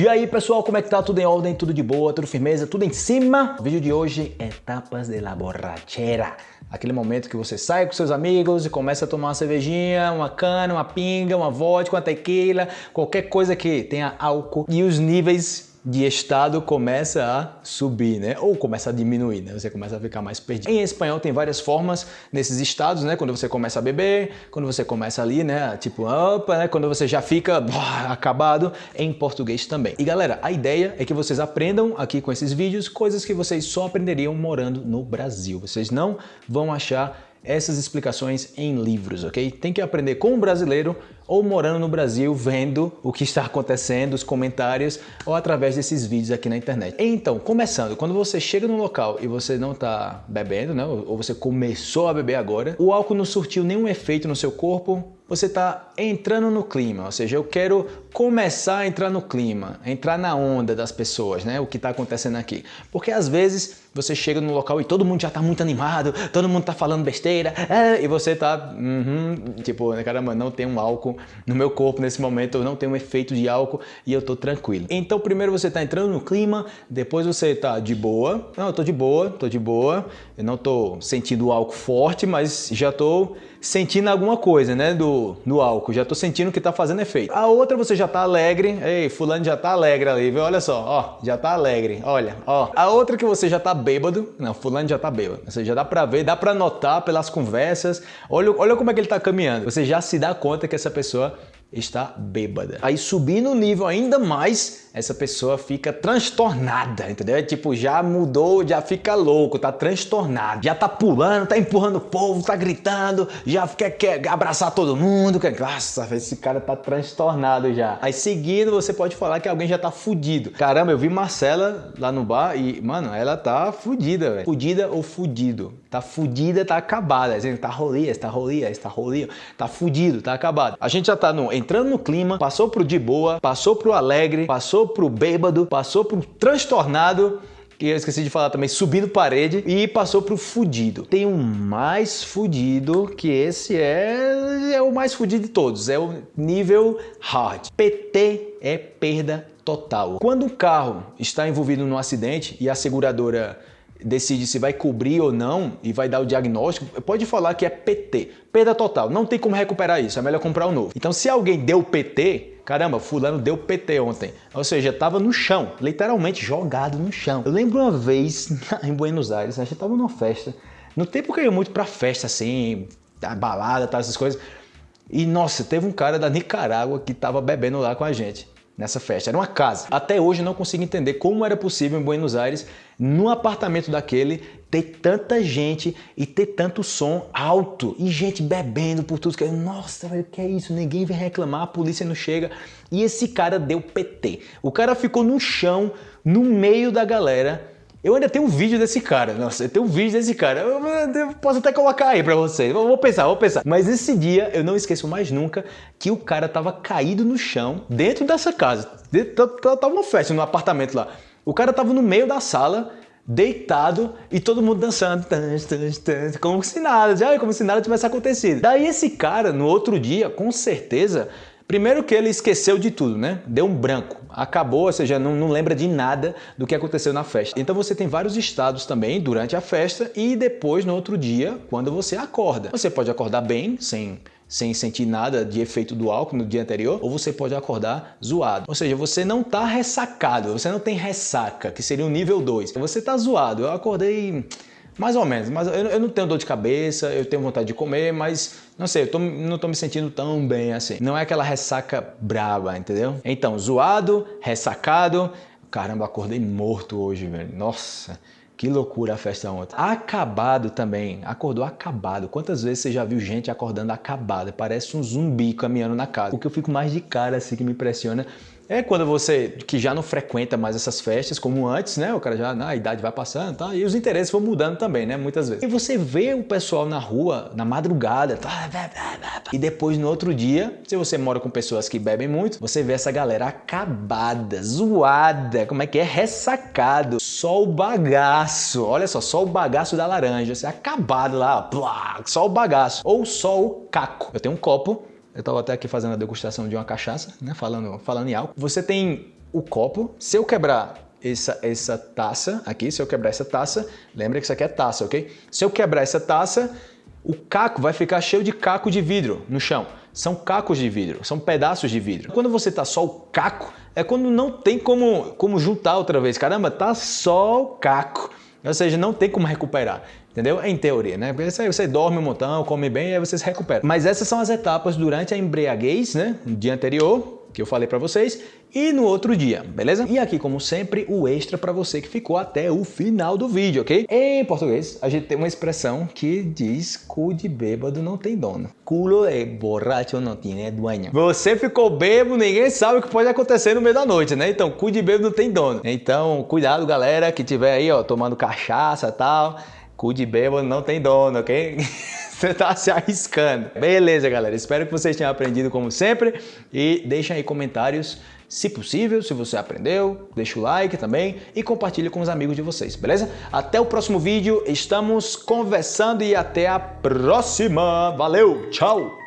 E aí pessoal, como é que tá? Tudo em ordem? Tudo de boa? Tudo firmeza? Tudo em cima? O vídeo de hoje é tapas de la borrachera. Aquele momento que você sai com seus amigos e começa a tomar uma cervejinha, uma cana, uma pinga, uma vodka, uma tequila, qualquer coisa que tenha álcool e os níveis de estado começa a subir, né? Ou começa a diminuir, né? Você começa a ficar mais perdido. Em espanhol tem várias formas nesses estados, né? Quando você começa a beber, quando você começa ali, né? Tipo, opa, né? Quando você já fica acabado, em português também. E galera, a ideia é que vocês aprendam aqui com esses vídeos coisas que vocês só aprenderiam morando no Brasil. Vocês não vão achar essas explicações em livros, ok? Tem que aprender com o brasileiro ou morando no Brasil, vendo o que está acontecendo, os comentários ou através desses vídeos aqui na internet. Então, começando, quando você chega no local e você não está bebendo, né? ou você começou a beber agora, o álcool não surtiu nenhum efeito no seu corpo, você está entrando no clima, ou seja, eu quero começar a entrar no clima, entrar na onda das pessoas, né? O que está acontecendo aqui. Porque às vezes você chega no local e todo mundo já está muito animado, todo mundo está falando besteira, é, e você está, uhum, tipo, caramba, não tem um álcool no meu corpo nesse momento, eu não tenho um efeito de álcool e eu estou tranquilo. Então primeiro você está entrando no clima, depois você está de boa, não, eu estou de boa, estou de boa, eu não estou sentindo álcool forte, mas já estou sentindo alguma coisa, né, do, do álcool. Já tô sentindo que tá fazendo efeito. A outra você já tá alegre. Ei, fulano já tá alegre ali, viu? Olha só, ó, já tá alegre. Olha, ó. A outra que você já tá bêbado. Não, fulano já tá bêbado. Você já dá pra ver, dá pra notar pelas conversas. Olha, olha como é que ele tá caminhando. Você já se dá conta que essa pessoa pessoa está bêbada. Aí subindo o nível ainda mais, essa pessoa fica transtornada, entendeu? É tipo, já mudou, já fica louco, tá transtornado, já tá pulando, tá empurrando o povo, tá gritando, já quer, quer abraçar todo mundo, quer... Nossa, esse cara tá transtornado já. Aí seguindo, você pode falar que alguém já tá fudido. Caramba, eu vi Marcela lá no bar e, mano, ela tá fudida, velho. Fudida ou fudido? Tá fudida, tá acabada. Tá rolia, tá rolia, tá rolia, tá fudido, tá acabado. A gente já tá no, entrando no clima, passou pro de boa, passou pro alegre, passou pro bêbado, passou pro transtornado, que eu esqueci de falar também, subindo parede, e passou pro fudido. Tem um mais fudido, que esse é, é o mais fudido de todos, é o nível hard. PT é perda total. Quando um carro está envolvido num acidente e a seguradora decide se vai cobrir ou não e vai dar o diagnóstico, pode falar que é PT, perda total, não tem como recuperar isso, é melhor comprar um novo. Então se alguém deu PT, caramba, fulano deu PT ontem, ou seja, estava no chão, literalmente jogado no chão. Eu lembro uma vez em Buenos Aires, a gente estava numa festa, no tempo que eu ia muito pra festa assim, balada, tal, essas coisas, e nossa, teve um cara da Nicarágua que estava bebendo lá com a gente nessa festa. Era uma casa. Até hoje eu não consigo entender como era possível em Buenos Aires, num apartamento daquele, ter tanta gente e ter tanto som alto e gente bebendo por tudo. Nossa, o que é isso? Ninguém vem reclamar, a polícia não chega. E esse cara deu PT. O cara ficou no chão, no meio da galera, eu ainda tenho um vídeo desse cara, nossa, eu tenho um vídeo desse cara, eu, posso até colocar aí pra vocês, vou pensar, vou pensar. Mas esse dia eu não esqueço mais nunca que o cara tava caído no chão dentro dessa casa, tava uma festa no apartamento lá. O cara tava no meio da sala, deitado e todo mundo dançando, como se nada, como se nada tivesse acontecido. Daí esse cara, no outro dia, com certeza, Primeiro que ele esqueceu de tudo, né? Deu um branco, acabou, ou seja, não, não, lembra de nada do que aconteceu na festa. Então você tem vários estados também durante a festa e depois no outro dia, quando você acorda. Você pode acordar bem, sem sem sentir nada de efeito do álcool no dia anterior, ou você pode acordar zoado. Ou seja, você não está ressacado, você não tem ressaca, que seria o nível 2. Você está zoado. Eu acordei mais ou menos, mas eu, eu, não tenho dor de cabeça, eu tenho vontade de comer, mas não sei, eu tô, não tô me sentindo tão bem assim. Não é aquela ressaca braba, entendeu? Então, zoado, ressacado, caramba, acordei morto hoje, velho. Nossa, que loucura a festa ontem. Acabado também, acordou acabado. Quantas vezes você já viu gente acordando acabada? Parece um zumbi caminhando na casa. O que eu fico mais de cara assim que me impressiona é quando você, que já não frequenta mais essas festas como antes, né? O cara já, a idade vai passando, tá? E os interesses vão mudando também, né? Muitas vezes. E você vê o pessoal na rua, na madrugada, tá? e depois no outro dia, se você mora com pessoas que bebem muito, você vê essa galera acabada, zoada, como é que é? Ressacado, só o bagaço, olha só, só o bagaço da laranja, você é acabado lá, só o bagaço, ou só o caco. Eu tenho um copo eu estava até aqui fazendo a degustação de uma cachaça, né? falando, falando em álcool. Você tem o copo. Se eu quebrar essa, essa taça aqui, se eu quebrar essa taça, lembra que isso aqui é taça, ok? Se eu quebrar essa taça, o caco vai ficar cheio de caco de vidro no chão. São cacos de vidro, são pedaços de vidro. Quando você tá só o caco, é quando não tem como, como juntar outra vez. Caramba, tá só o caco. Ou seja, não tem como recuperar. Entendeu? Em teoria, né? Porque aí você dorme um montão, come bem e aí você se recupera. Mas essas são as etapas durante a embriaguez, né? No dia anterior, que eu falei para vocês, e no outro dia, beleza? E aqui, como sempre, o extra para você que ficou até o final do vídeo, ok? Em português, a gente tem uma expressão que diz cu de bêbado não tem dono. Culo de borracho não tem dueño. Você ficou bêbado, ninguém sabe o que pode acontecer no meio da noite, né? Então, cu de bêbado não tem dono. Então, cuidado, galera, que tiver aí, ó, tomando cachaça e tal. Cu de bêbado não tem dono, ok? Você tá se arriscando. Beleza, galera. Espero que vocês tenham aprendido como sempre. E deixem aí comentários, se possível, se você aprendeu. Deixa o like também e compartilhe com os amigos de vocês, beleza? Até o próximo vídeo. Estamos conversando e até a próxima. Valeu, tchau!